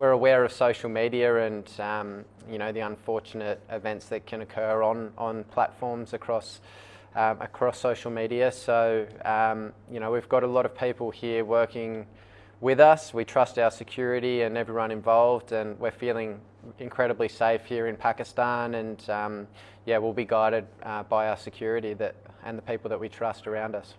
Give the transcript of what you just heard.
We're aware of social media and um, you know, the unfortunate events that can occur on platforms um, across social media. So um, you know, we've got a lot of people here working with us. We trust our security and everyone involved, and we're feeling incredibly safe here in Pakistan. And yeah, we'll be guided uh, by our security and the people that we trust around us.